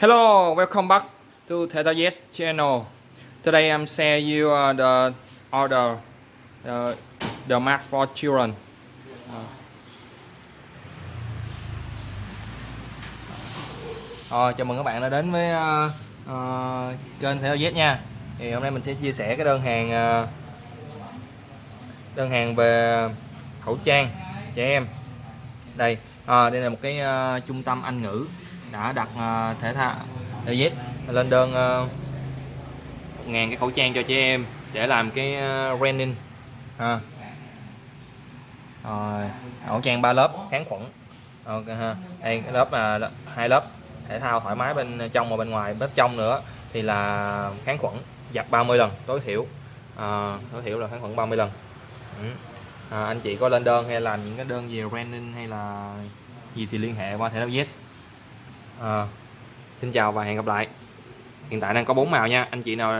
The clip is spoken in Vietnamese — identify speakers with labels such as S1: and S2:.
S1: Hello, welcome back to Theta Yes channel. Today I'm share you uh, the order the, the mask for children. Uh. Ờ, chào mừng các bạn đã đến với uh, uh, kênh Theta Yes nha. Thì hôm nay mình sẽ chia sẻ cái đơn hàng uh, đơn hàng về khẩu trang trẻ em. Đây, uh, đây là một cái uh, trung tâm Anh ngữ đã đặt ờ, thể thao David lên đơn 1 ngàn cái khẩu trang cho chị em để làm cái ờ, branding. Ha rồi khẩu trang 3 lớp kháng khuẩn. Ok ha. Đây cái lớp là hai lớp thể thao thoải mái bên trong và bên ngoài. Bên trong nữa thì là kháng khuẩn giặt 30 lần tối thiểu. À, tối thiểu là kháng khuẩn 30 lần. Ừ. à, anh chị có lên đơn hay làm những cái đơn về branding hay là gì thì liên hệ qua thể thao Z à, xin chào và hẹn gặp lại. Hiện tại đang có bốn màu nha. Anh chị nào